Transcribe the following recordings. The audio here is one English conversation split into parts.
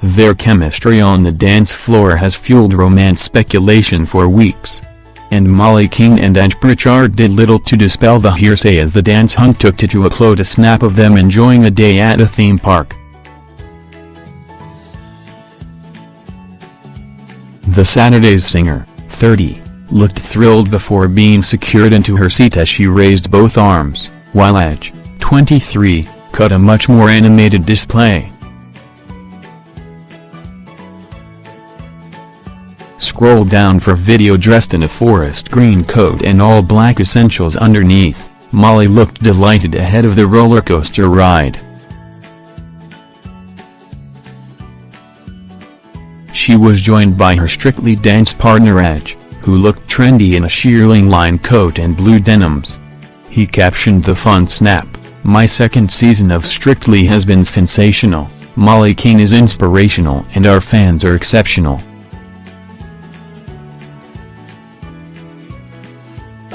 Their chemistry on the dance floor has fueled romance speculation for weeks. And Molly King and Aj Pritchard did little to dispel the hearsay as the dance hunt took to to upload a snap of them enjoying a day at a theme park. The Saturday's singer, 30, looked thrilled before being secured into her seat as she raised both arms, while Aj, 23, cut a much more animated display. Scroll down for video dressed in a forest green coat and all black essentials underneath, Molly looked delighted ahead of the roller coaster ride. She was joined by her Strictly Dance partner Aj, who looked trendy in a shearling line coat and blue denims. He captioned the fun snap, My second season of Strictly has been sensational, Molly King is inspirational and our fans are exceptional.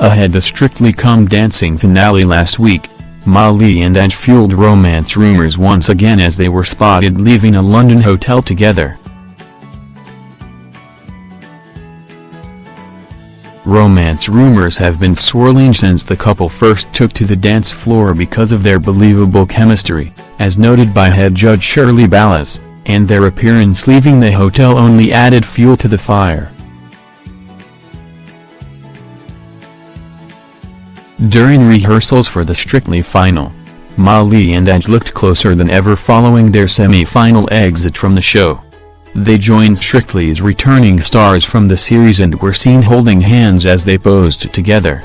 Ahead the Strictly Come Dancing finale last week, Molly and Aj fueled romance rumors once again as they were spotted leaving a London hotel together. Romance rumors have been swirling since the couple first took to the dance floor because of their believable chemistry, as noted by head judge Shirley Ballas, and their appearance leaving the hotel only added fuel to the fire. During rehearsals for the Strictly final, Molly and Aj looked closer than ever following their semi-final exit from the show. They joined Strictly's returning stars from the series and were seen holding hands as they posed together.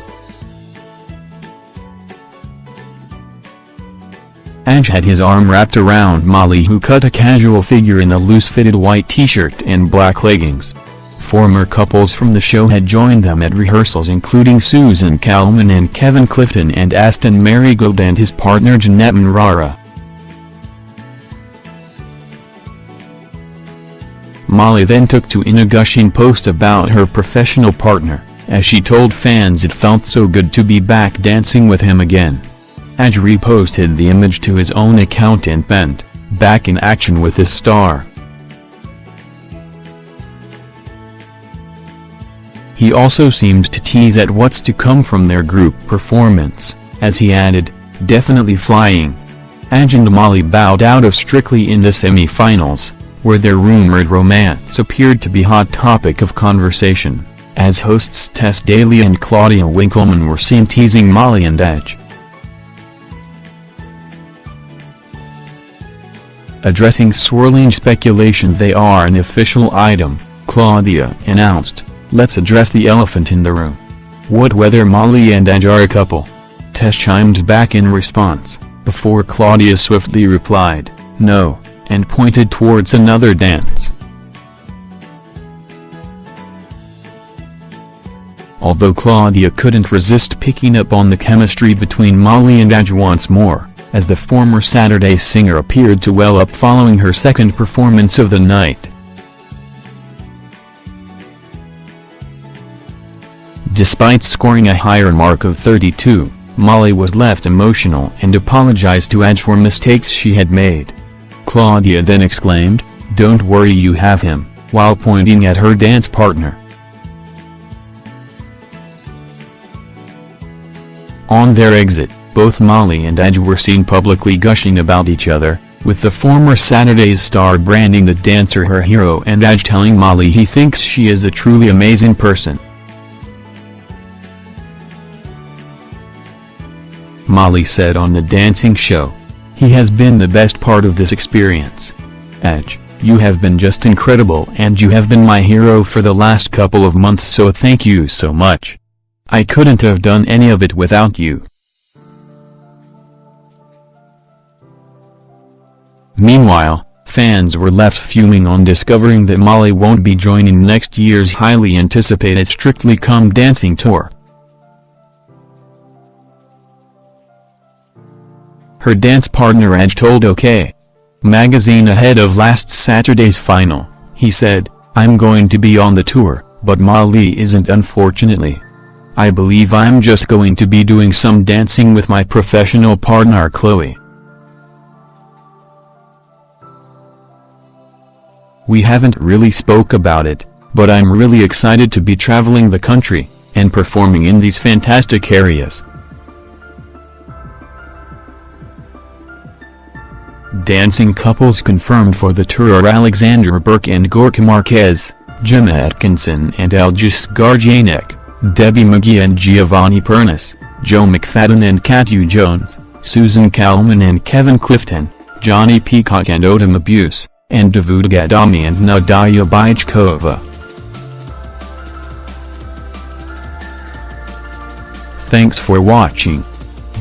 Aj had his arm wrapped around Molly who cut a casual figure in a loose-fitted white t-shirt and black leggings. Former couples from the show had joined them at rehearsals including Susan Calman and Kevin Clifton and Aston Merrygold and his partner Janette Manrara. Molly then took to in a gushing post about her professional partner, as she told fans it felt so good to be back dancing with him again. Aj reposted the image to his own account and penned, back in action with his star. He also seemed to tease at what's to come from their group performance, as he added, definitely flying. Aj and Molly bowed out of Strictly in the semi-finals, where their rumored romance appeared to be hot topic of conversation, as hosts Tess Daly and Claudia Winkleman were seen teasing Molly and Aj. Addressing swirling speculation they are an official item, Claudia announced, let's address the elephant in the room. What whether Molly and Aj are a couple? Tess chimed back in response, before Claudia swiftly replied, no, and pointed towards another dance. Although Claudia couldn't resist picking up on the chemistry between Molly and Aj once more, as the former Saturday singer appeared to well up following her second performance of the night. Despite scoring a higher mark of 32, Molly was left emotional and apologized to Aj for mistakes she had made. Claudia then exclaimed, don't worry you have him, while pointing at her dance partner. On their exit, both Molly and Aj were seen publicly gushing about each other, with the former Saturday's star branding the dancer her hero and Aj telling Molly he thinks she is a truly amazing person. Molly said on the dancing show, he has been the best part of this experience. Aj, you have been just incredible and you have been my hero for the last couple of months so thank you so much. I couldn't have done any of it without you. Meanwhile, fans were left fuming on discovering that Molly won't be joining next year's highly anticipated Strictly Come Dancing tour. Her dance partner Aj told OK! Magazine ahead of last Saturday's final, he said, I'm going to be on the tour, but Molly isn't unfortunately. I believe I'm just going to be doing some dancing with my professional partner Chloe. We haven't really spoke about it, but I'm really excited to be traveling the country, and performing in these fantastic areas. Dancing couples confirmed for the tour are Alexandra Burke and Gorka Marquez, Gemma Atkinson and Aljaž Škorjanec, Debbie McGee and Giovanni Pernice, Joe McFadden and Katya Jones, Susan Calman and Kevin Clifton, Jonnie Peacock and Oti Mabuse, and Davood Ghadami and Nadiya Bychkova. Thanks for watching.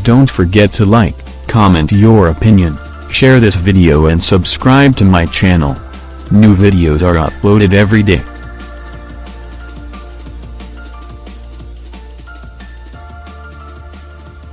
Don't forget to like, comment your opinion, share this video and subscribe to my channel. New videos are uploaded every day.